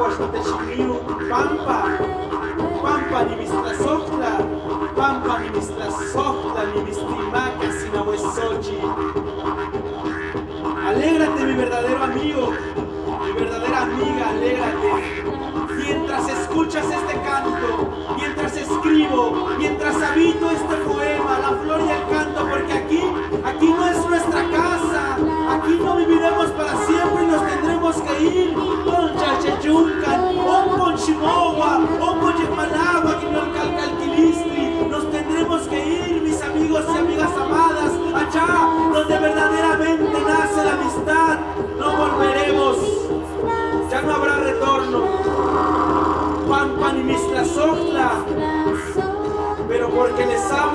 Áhuatl, Texiliu, Pampa, Pampa, Nimistlasojtla, Pampa, Nimistlasojtla, Nimistimaca, Sinahuesochi. Alégrate, mi verdadero amigo, mi verdadera amiga, alégrate. Mientras escuchas este canto, mientras escribo, mientras habito este Σόφλα!